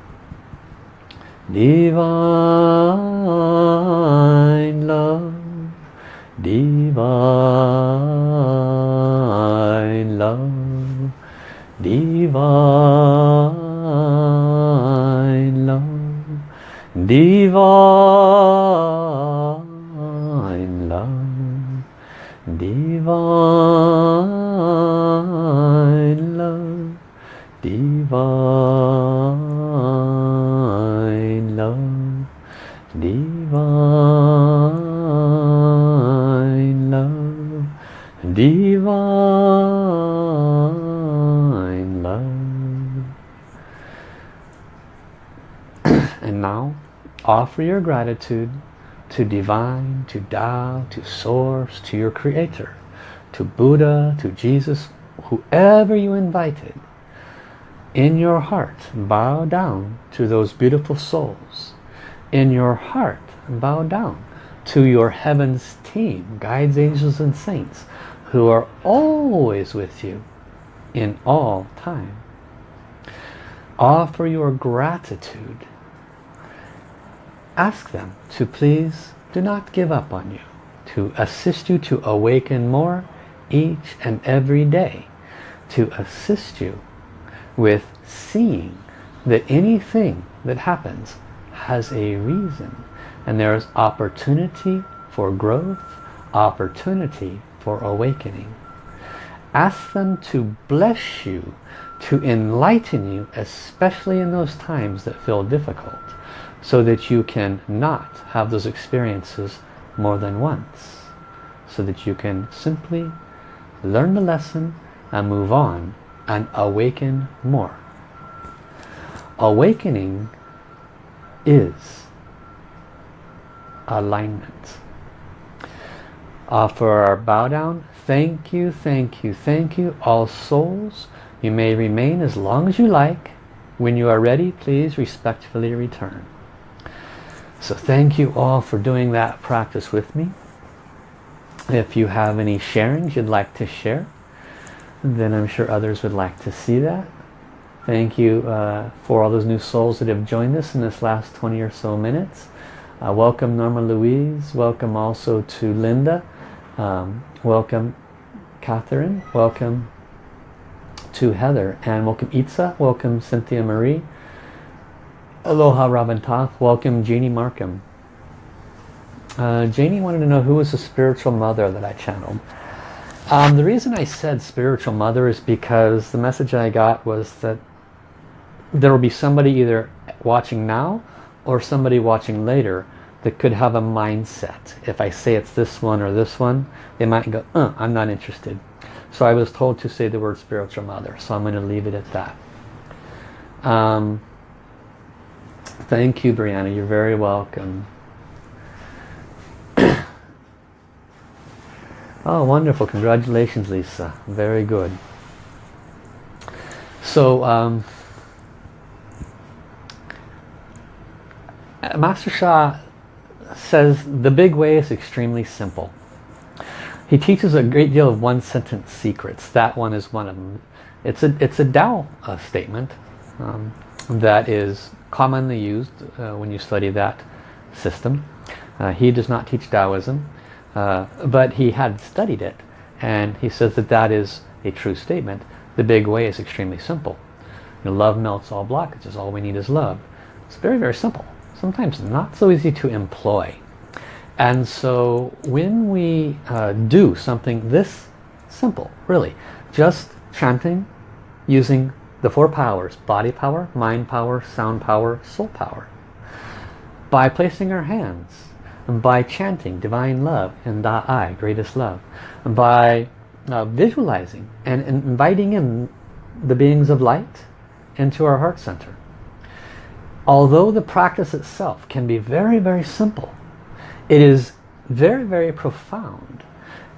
Divine love, divine love, divine love, divine love, divine offer your gratitude to divine, to Tao, to source, to your creator, to Buddha, to Jesus, whoever you invited. In your heart bow down to those beautiful souls. In your heart bow down to your heavens team guides angels and saints who are always with you in all time. Offer your gratitude ask them to please do not give up on you to assist you to awaken more each and every day to assist you with seeing that anything that happens has a reason and there is opportunity for growth, opportunity for awakening. Ask them to bless you, to enlighten you, especially in those times that feel difficult, so that you can not have those experiences more than once, so that you can simply learn the lesson and move on and awaken more. Awakening is alignment. For our bow down, thank you, thank you, thank you, all souls. You may remain as long as you like. When you are ready, please respectfully return. So thank you all for doing that practice with me. If you have any sharings you'd like to share, then I'm sure others would like to see that. Thank you uh, for all those new souls that have joined us in this last 20 or so minutes. Uh, welcome Norma Louise. Welcome also to Linda. Um, welcome Catherine. Welcome to Heather. And welcome Itza. Welcome Cynthia Marie. Aloha Robin Toth. Welcome Jeannie Markham. Uh, Janie wanted to know who was the spiritual mother that I channeled. Um, the reason I said spiritual mother is because the message I got was that there will be somebody either watching now or somebody watching later that could have a mindset. If I say it's this one or this one, they might go, uh, I'm not interested. So I was told to say the word spiritual mother, so I'm going to leave it at that. Um, thank you, Brianna. You're very welcome. Oh, wonderful. Congratulations, Lisa. Very good. So, um, Master Sha says the big way is extremely simple. He teaches a great deal of one-sentence secrets. That one is one of them. It's a, it's a Tao uh, statement um, that is commonly used uh, when you study that system. Uh, he does not teach Taoism. Uh, but he had studied it and he says that that is a true statement. The big way is extremely simple. You know, love melts all blockages. All we need is love. It's very, very simple. Sometimes not so easy to employ. And so when we uh, do something this simple, really, just chanting using the four powers, body power, mind power, sound power, soul power, by placing our hands and by chanting divine love and Da-I, greatest love, by uh, visualizing and inviting in the beings of light into our heart center. Although the practice itself can be very, very simple, it is very, very profound.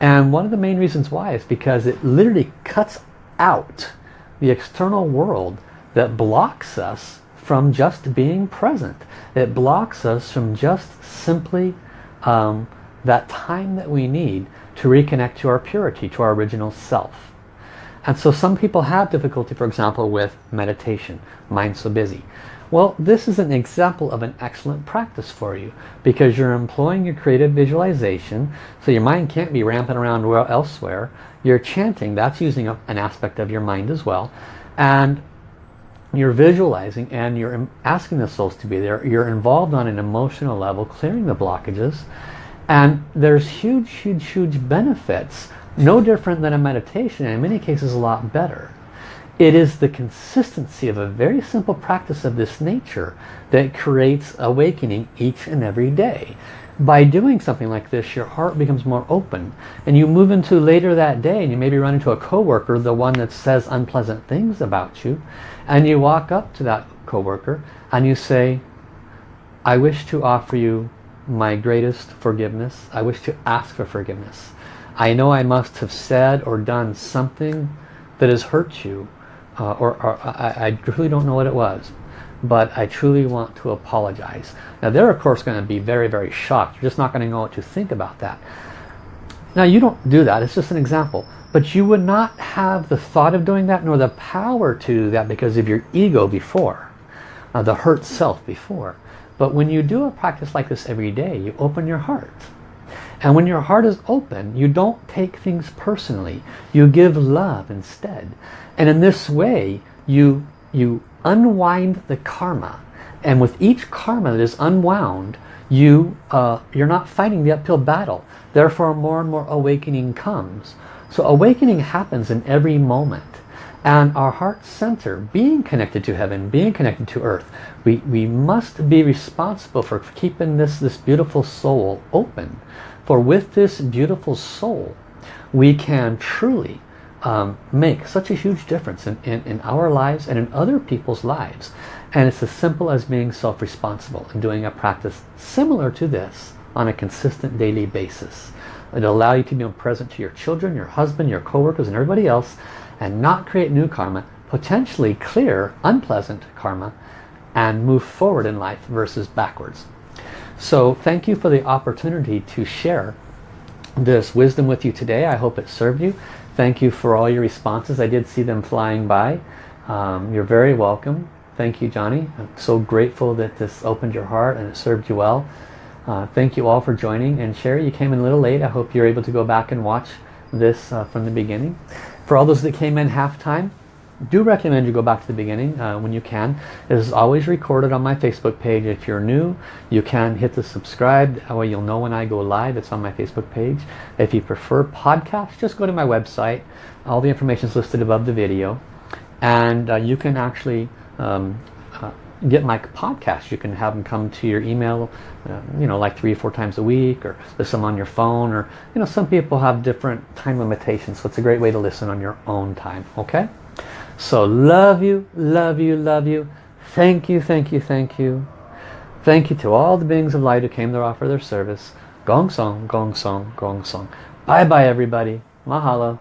And one of the main reasons why is because it literally cuts out the external world that blocks us from just being present. It blocks us from just simply um, that time that we need to reconnect to our purity, to our original self. And so some people have difficulty, for example, with meditation, mind so busy. Well, this is an example of an excellent practice for you because you're employing your creative visualization so your mind can't be ramping around elsewhere. You're chanting, that's using an aspect of your mind as well. And you're visualizing and you're asking the souls to be there. You're involved on an emotional level, clearing the blockages. And there's huge, huge, huge benefits. No different than a meditation, and in many cases a lot better. It is the consistency of a very simple practice of this nature that creates awakening each and every day. By doing something like this, your heart becomes more open. And you move into later that day and you maybe run into a coworker, the one that says unpleasant things about you. And you walk up to that coworker and you say, I wish to offer you my greatest forgiveness. I wish to ask for forgiveness. I know I must have said or done something that has hurt you uh, or, or I, I really don't know what it was but I truly want to apologize. Now they're of course going to be very very shocked. You're just not going to know what to think about that. Now you don't do that, it's just an example. But you would not have the thought of doing that nor the power to do that because of your ego before. Uh, the hurt self before. But when you do a practice like this every day, you open your heart. And when your heart is open, you don't take things personally. You give love instead. And in this way, you, you unwind the karma. And with each karma that is unwound, you, uh, you're not fighting the uphill battle. Therefore, more and more awakening comes. So awakening happens in every moment. And our heart center, being connected to heaven, being connected to earth, we, we must be responsible for keeping this, this beautiful soul open. For with this beautiful soul, we can truly um, make such a huge difference in, in, in our lives and in other people's lives. And it's as simple as being self-responsible and doing a practice similar to this on a consistent daily basis. It'll allow you to be present to your children, your husband, your co-workers and everybody else and not create new karma, potentially clear unpleasant karma and move forward in life versus backwards. So thank you for the opportunity to share this wisdom with you today. I hope it served you. Thank you for all your responses. I did see them flying by. Um, you're very welcome. Thank you, Johnny. I'm so grateful that this opened your heart and it served you well. Uh, thank you all for joining. And Sherry, you came in a little late. I hope you're able to go back and watch this uh, from the beginning. For all those that came in half time, do recommend you go back to the beginning uh, when you can. It is always recorded on my Facebook page. If you're new, you can hit the subscribe. That way you'll know when I go live. It's on my Facebook page. If you prefer podcasts, just go to my website. All the information is listed above the video. And uh, you can actually um, uh, get my podcast. You can have them come to your email, uh, you know, like three or four times a week or listen on your phone or, you know, some people have different time limitations. So it's a great way to listen on your own time. Okay? So love you, love you, love you. Thank you, thank you, thank you. Thank you to all the beings of light who came to offer their service. Gong Song, Gong Song, Gong Song. Bye bye everybody. Mahalo.